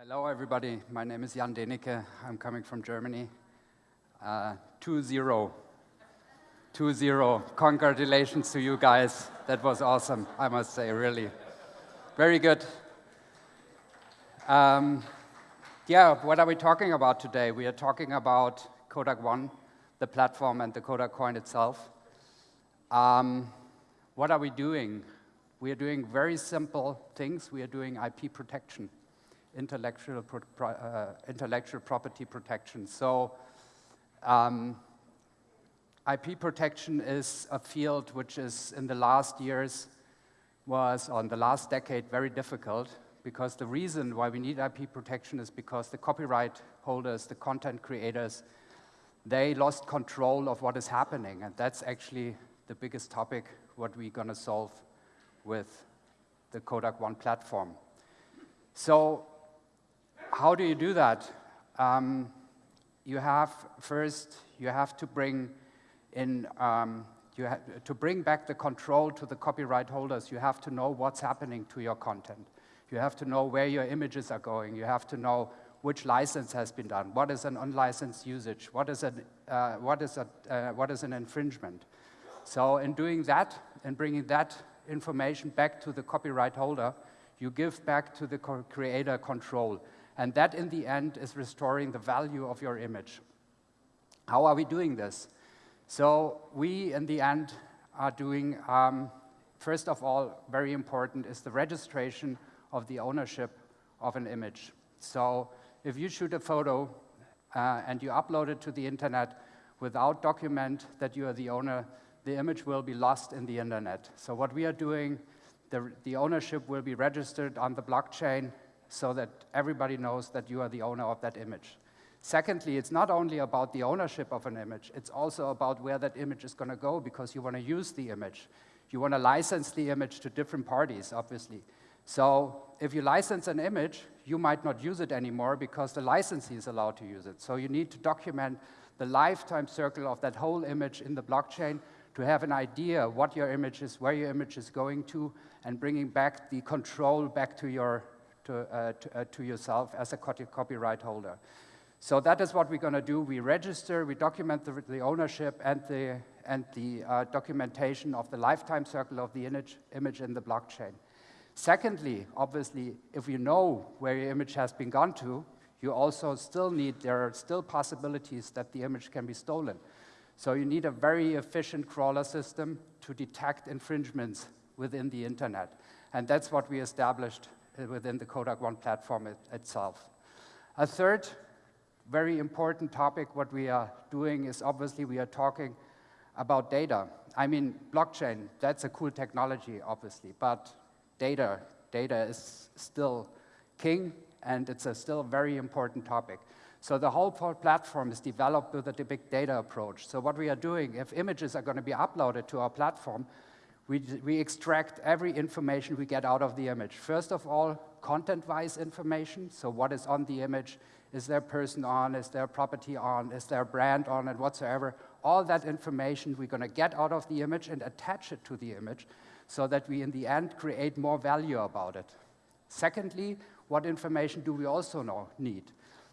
Hello, everybody. My name is Jan Denecke. I'm coming from Germany. Uh, 2-0. 2-0. Congratulations to you guys. That was awesome, I must say, really. Very good. Um, yeah, what are we talking about today? We are talking about Kodak One, the platform, and the Kodak coin itself. Um, what are we doing? We are doing very simple things. We are doing IP protection, intellectual, pro uh, intellectual property protection. So um, IP protection is a field which is in the last years was, on the last decade, very difficult because the reason why we need IP protection is because the copyright holders, the content creators, they lost control of what is happening. And that's actually the biggest topic what we're going to solve with the Kodak One platform. So how do you do that? Um, you have, first, you have to bring in, um, you to bring back the control to the copyright holders, you have to know what's happening to your content. You have to know where your images are going. You have to know which license has been done. What is an unlicensed usage? What is, an, uh, what is, a, uh, what is an infringement? So in doing that and bringing that information back to the copyright holder, you give back to the creator control. And that, in the end, is restoring the value of your image. How are we doing this? So we, in the end, are doing, um, first of all, very important is the registration of the ownership of an image. So if you shoot a photo uh, and you upload it to the internet without document that you are the owner, the image will be lost in the internet. So what we are doing, the, the ownership will be registered on the blockchain so that everybody knows that you are the owner of that image. Secondly, it's not only about the ownership of an image, it's also about where that image is going to go because you want to use the image. You want to license the image to different parties, obviously. So if you license an image, you might not use it anymore because the licensee is allowed to use it. So you need to document the lifetime circle of that whole image in the blockchain to have an idea what your image is, where your image is going to, and bringing back the control back to, your, to, uh, to, uh, to yourself as a copyright holder. So that is what we're going to do. We register, we document the, the ownership and the, and the uh, documentation of the lifetime circle of the image, image in the blockchain. Secondly, obviously, if you know where your image has been gone to, you also still need, there are still possibilities that the image can be stolen. So you need a very efficient crawler system to detect infringements within the internet. And that's what we established Uh, within the Kodak One platform it, itself. A third very important topic what we are doing is obviously we are talking about data. I mean, blockchain, that's a cool technology, obviously, but data. Data is still king, and it's a still very important topic. So the whole platform is developed with a big data approach. So what we are doing, if images are going to be uploaded to our platform, we, we extract every information we get out of the image. First of all, content-wise information, so what is on the image, is there person on, is there property on, is there brand on, and whatsoever. All that information we're going to get out of the image and attach it to the image so that we, in the end, create more value about it. Secondly, what information do we also know, need?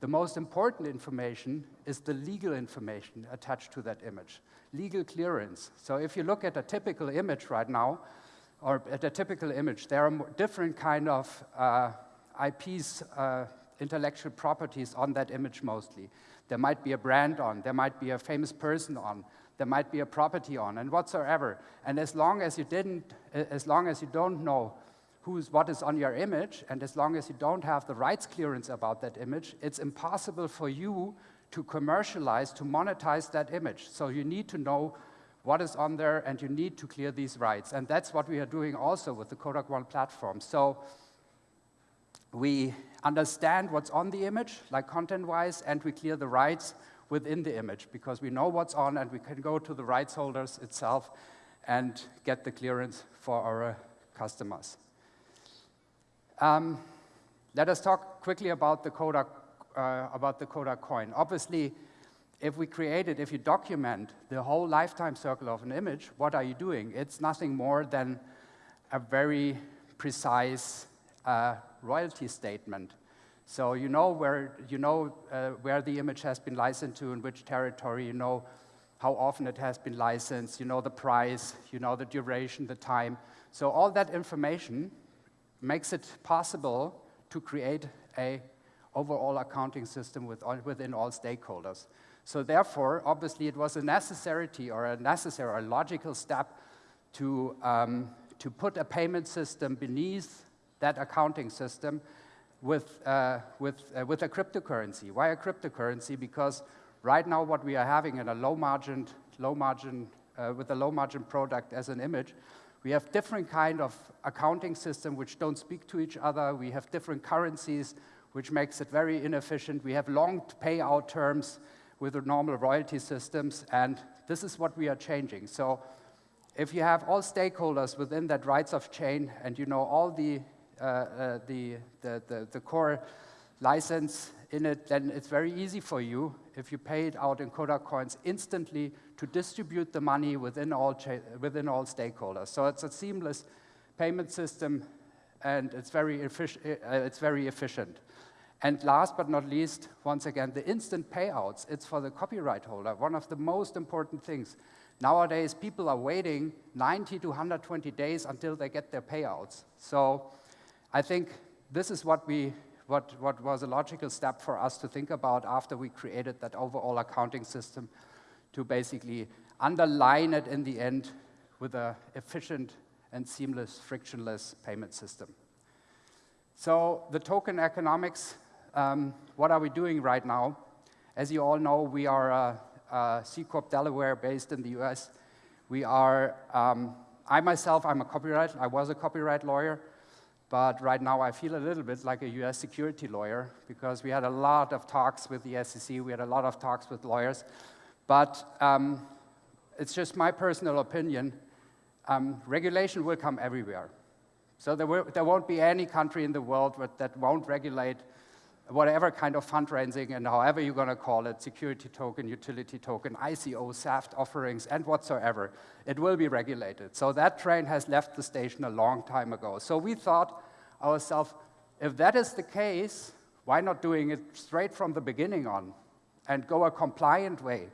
The most important information is the legal information attached to that image, legal clearance. So if you look at a typical image right now, or at a typical image, there are different kind of uh, IPs, uh, intellectual properties on that image mostly. There might be a brand on, there might be a famous person on, there might be a property on, and whatsoever. And as long as you didn't, as long as you don't know who's, what is on your image, and as long as you don't have the rights clearance about that image, it's impossible for you to commercialize, to monetize that image. So you need to know what is on there, and you need to clear these rights. And that's what we are doing also with the Kodak One platform. So we understand what's on the image, like content-wise, and we clear the rights within the image because we know what's on and we can go to the rights holders itself and get the clearance for our customers. Um, let us talk quickly about the Kodak, uh, about the Kodak coin. Obviously, if we create it, if you document the whole lifetime circle of an image, what are you doing? It's nothing more than a very precise uh, royalty statement. So you know where, you know, uh, where the image has been licensed to, in which territory, you know how often it has been licensed, you know the price, you know the duration, the time. So all that information makes it possible to create a overall accounting system with all, within all stakeholders. So therefore, obviously, it was a necessity or a necessary or a logical step to, um, to put a payment system beneath that accounting system with, uh, with, uh, with a cryptocurrency. Why a cryptocurrency? Because right now what we are having in a low margin, low margin, uh, with a low margin product as an image, we have different kind of accounting system which don't speak to each other. We have different currencies, which makes it very inefficient. We have long payout terms with the normal royalty systems, and this is what we are changing. So if you have all stakeholders within that rights of chain and you know all the, uh, uh, the, the, the, the, core license in it, then it's very easy for you, if you pay it out in Kodak coins, instantly to distribute the money within all, within all stakeholders. So it's a seamless payment system, and it's very, uh, it's very efficient. And last but not least, once again, the instant payouts, it's for the copyright holder, one of the most important things. Nowadays, people are waiting 90 to 120 days until they get their payouts. So I think this is what, we, what, what was a logical step for us to think about after we created that overall accounting system to basically underline it in the end with an efficient and seamless, frictionless payment system. So the token economics, um, what are we doing right now? As you all know, we are a uh, Corp Delaware based in the US. We are, um, I myself, I'm a copyright, I was a copyright lawyer, but right now I feel a little bit like a US security lawyer because we had a lot of talks with the SEC, we had a lot of talks with lawyers, but um, it's just my personal opinion. Um, regulation will come everywhere. So there, will, there won't be any country in the world that won't regulate whatever kind of fundraising and however you're going to call it, security token, utility token, ICO, SAFT offerings, and whatsoever, it will be regulated. So that train has left the station a long time ago. So we thought ourselves, if that is the case, why not doing it straight from the beginning on and go a compliant way,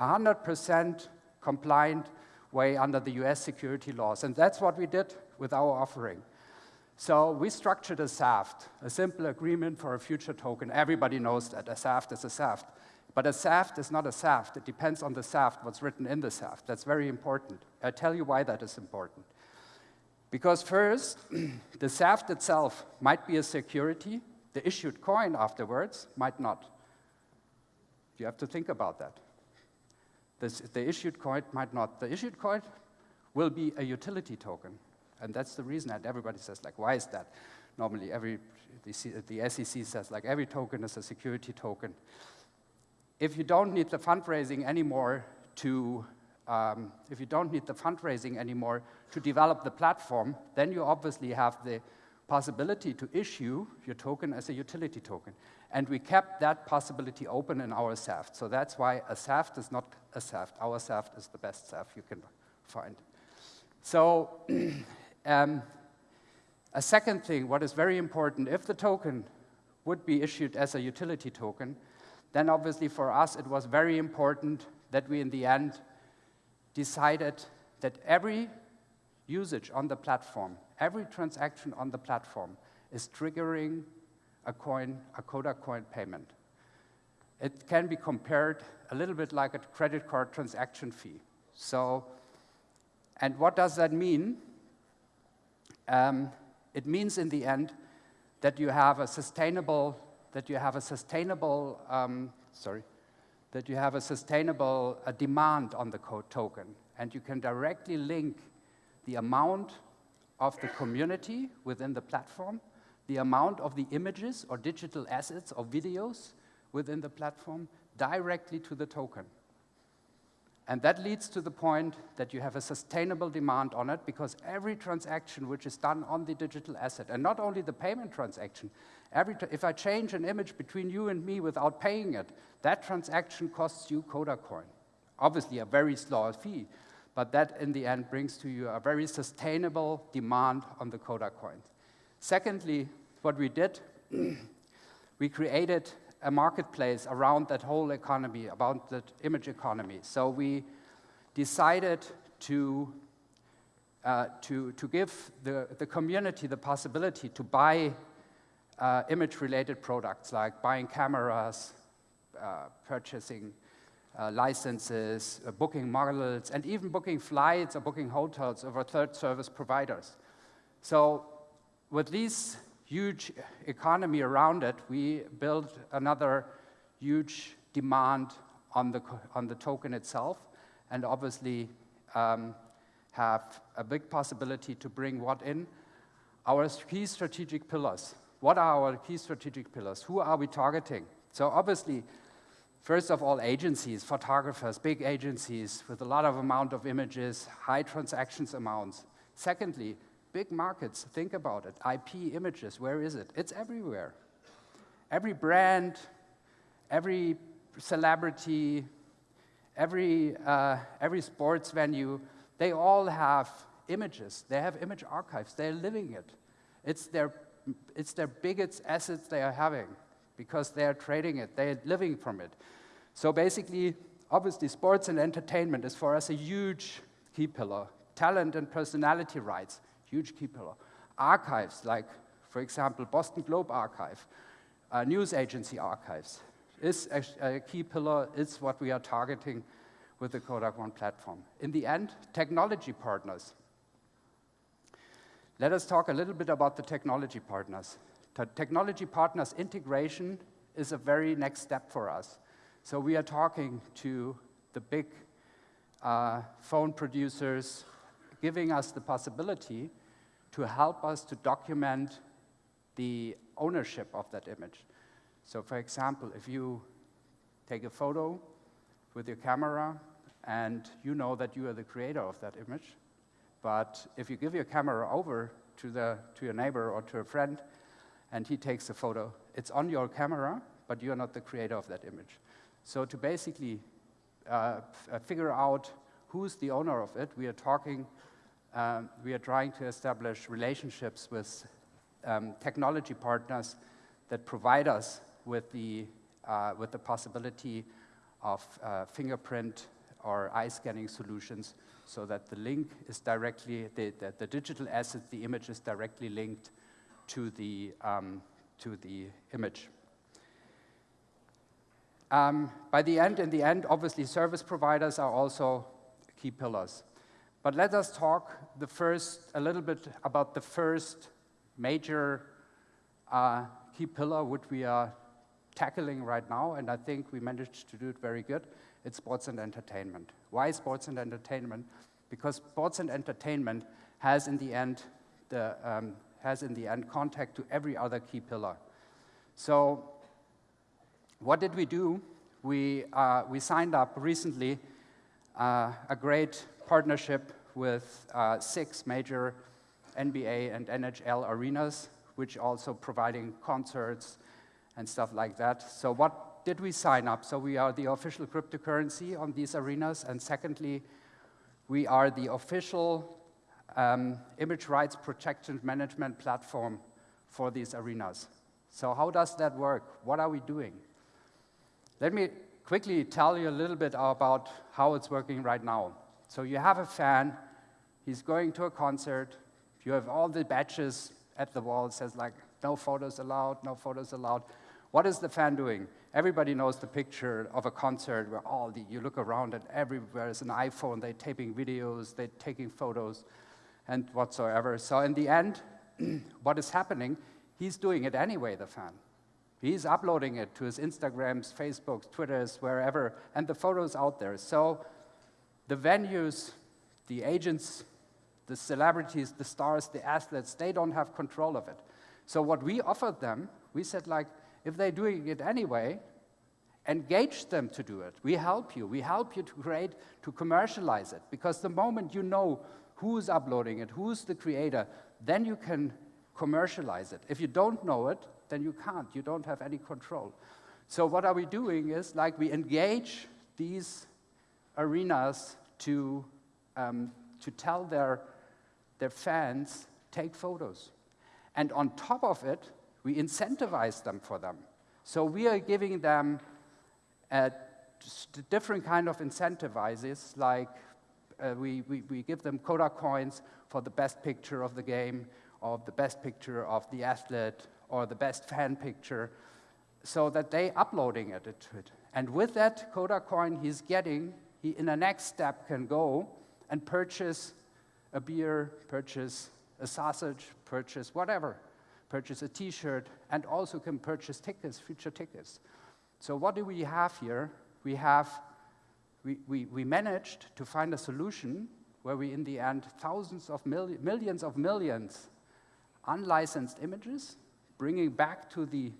100% compliant way under the US security laws. And that's what we did with our offering. So we structured a SAFT, a simple agreement for a future token. Everybody knows that a SAFT is a SAFT. But a SAFT is not a SAFT. It depends on the SAFT, what's written in the SAFT. That's very important. I'll tell you why that is important. Because first, the SAFT itself might be a security. The issued coin afterwards might not. You have to think about that. This, the issued coin might not. The issued coin will be a utility token. And that's the reason that everybody says, like, why is that? Normally, every, the, the SEC says, like, every token is a security token. If you don't need the fundraising anymore to, um, if you don't need the fundraising anymore to develop the platform, then you obviously have the possibility to issue your token as a utility token. And we kept that possibility open in our SAFT. So that's why a SAFT is not a SAFT. Our SAFT is the best SAFT you can find. So Um, a second thing, what is very important, if the token would be issued as a utility token, then obviously for us it was very important that we in the end decided that every usage on the platform, every transaction on the platform is triggering a coin, a Kodak coin payment. It can be compared a little bit like a credit card transaction fee. So, and what does that mean? Um, it means in the end that you have a sustainable, that you have a sustainable, um, sorry, that you have a sustainable uh, demand on the code token, and you can directly link the amount of the community within the platform, the amount of the images or digital assets or videos within the platform directly to the token. And that leads to the point that you have a sustainable demand on it because every transaction which is done on the digital asset, and not only the payment transaction, every if I change an image between you and me without paying it, that transaction costs you Kodak coin. Obviously a very small fee, but that in the end brings to you a very sustainable demand on the Kodak coin. Secondly, what we did, we created a marketplace around that whole economy, about that image economy. So we decided to, uh, to, to give the, the community the possibility to buy uh, image-related products like buying cameras, uh, purchasing uh, licenses, uh, booking models, and even booking flights or booking hotels over third service providers. So with these huge economy around it, we built another huge demand on the, on the token itself, and obviously um, have a big possibility to bring what in? Our key strategic pillars. What are our key strategic pillars? Who are we targeting? So obviously, first of all, agencies, photographers, big agencies with a lot of amount of images, high transactions amounts. Secondly, big markets, think about it. IP images, where is it? It's everywhere. Every brand, every celebrity, every, uh, every sports venue, they all have images. They have image archives. They're living it. It's their, it's their biggest assets they are having because they are trading it. They're living from it. So basically, obviously, sports and entertainment is for us a huge key pillar. Talent and personality rights, huge key pillar. Archives, like, for example, Boston Globe Archive, uh, news agency archives, is a, a key pillar, is what we are targeting with the Kodak One platform. In the end, technology partners. Let us talk a little bit about the technology partners. The technology partners integration is a very next step for us. So we are talking to the big uh, phone producers, giving us the possibility to help us to document the ownership of that image. So for example, if you take a photo with your camera and you know that you are the creator of that image, but if you give your camera over to, the, to your neighbor or to a friend and he takes a photo, it's on your camera, but you're not the creator of that image. So to basically uh, uh figure out who's the owner of it, we are talking um, we are trying to establish relationships with um, technology partners that provide us with the, uh, with the possibility of uh, fingerprint or eye scanning solutions so that the link is directly, the, the, the digital asset, the image is directly linked to the, um, to the image. Um, by the end, in the end, obviously service providers are also key pillars. But let us talk the first, a little bit about the first major uh, key pillar which we are tackling right now, and I think we managed to do it very good. It's sports and entertainment. Why sports and entertainment? Because sports and entertainment has in the end the, um, has in the end contact to every other key pillar. So what did we do? We, uh, we signed up recently uh, a great partnership with uh, six major NBA and NHL arenas, which also providing concerts and stuff like that. So what did we sign up? So we are the official cryptocurrency on these arenas, and secondly, we are the official um, image rights protection management platform for these arenas. So how does that work? What are we doing? Let me quickly tell you a little bit about how it's working right now. So you have a fan, he's going to a concert, you have all the badges at the wall, it says like, no photos allowed, no photos allowed. What is the fan doing? Everybody knows the picture of a concert where all the, you look around and everywhere is an iPhone, they're taping videos, they're taking photos, and whatsoever. So in the end, what is happening, he's doing it anyway, the fan. He's uploading it to his Instagrams, Facebooks, Twitters, wherever, and the photo's out there. So the venues, the agents, the celebrities, the stars, the athletes, they don't have control of it. So what we offered them, we said like, if they're doing it anyway, engage them to do it. We help you. We help you to create, to commercialize it. Because the moment you know who's uploading it, who's the creator, then you can commercialize it. If you don't know it, then you can't. You don't have any control. So what are we doing is like we engage these arenas to, um, to tell their, their fans, take photos. And on top of it, we incentivize them for them. So we are giving them uh, different kind of incentivizes, like uh, we, we, we give them Kodak coins for the best picture of the game, or the best picture of the athlete, or the best fan picture, so that they uploading it to it. And with that Kodak coin he's getting, he in the next step can go and purchase a beer, purchase a sausage, purchase whatever, purchase a t-shirt, and also can purchase tickets, future tickets. So what do we have here? We have, we, we, we managed to find a solution where we, in the end, thousands of mil millions of millions unlicensed images, bringing back to the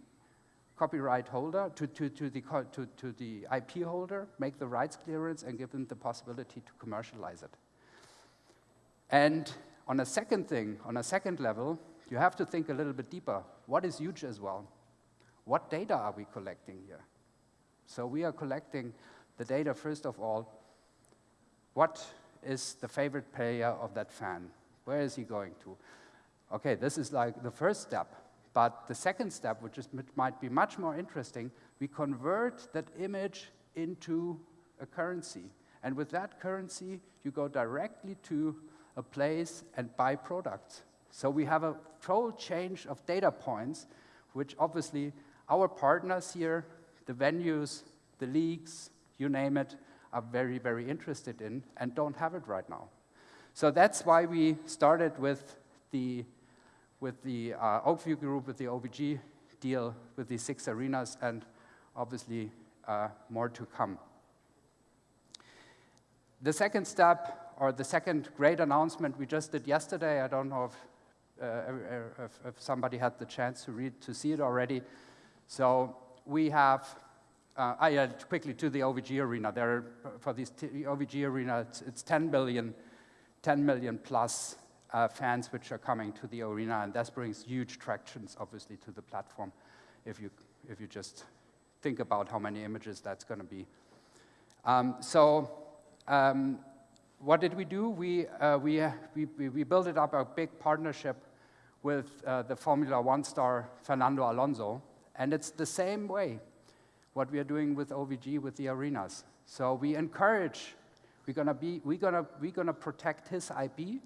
copyright holder, to, to, to, the, to, to the IP holder, make the rights clearance, and give them the possibility to commercialize it. And on a second thing, on a second level, you have to think a little bit deeper. What is huge as well? What data are we collecting here? So we are collecting the data, first of all, what is the favorite player of that fan? Where is he going to? Okay, this is like the first step. But the second step, which is, might be much more interesting, we convert that image into a currency. And with that currency, you go directly to a place and buy products. So we have a total change of data points, which obviously our partners here, the venues, the leagues, you name it, are very, very interested in and don't have it right now. So that's why we started with the, with the uh, Oak View Group, with the OVG deal, with the six arenas, and obviously uh, more to come. The second step or the second great announcement we just did yesterday, I don't know if, uh, if, if, somebody had the chance to read, to see it already. So we have, uh, I quickly to the OVG arena. There, for this OVG arena, it's, it's 10 billion, 10 million plus uh, fans which are coming to the arena, and that brings huge tractions, obviously, to the platform. If you if you just think about how many images that's going to be. Um, so um, what did we do? We, uh, we, we, we, built up a big partnership with uh, the Formula One star Fernando Alonso, and it's the same way what we are doing with OVG with the arenas. So we encourage, we're gonna be, we're gonna, we're gonna protect his IP,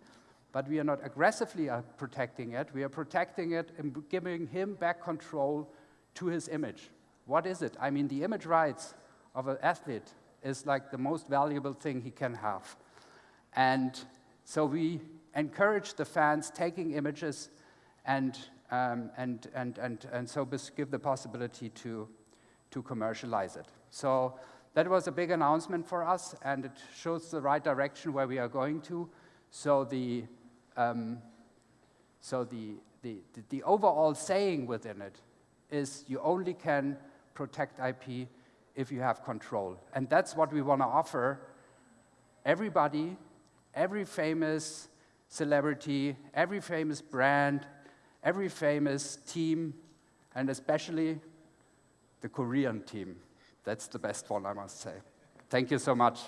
but we are not aggressively uh, protecting it. We are protecting it and giving him back control to his image. What is it? I mean, the image rights of an athlete is like the most valuable thing he can have. And so we encourage the fans taking images and, um, and, and, and, and so give the possibility to, to commercialize it. So that was a big announcement for us, and it shows the right direction where we are going to. So the, um, so the, the, the overall saying within it is you only can protect IP if you have control. And that's what we want to offer everybody every famous celebrity, every famous brand, every famous team, and especially the Korean team. That's the best one, I must say. Thank you so much.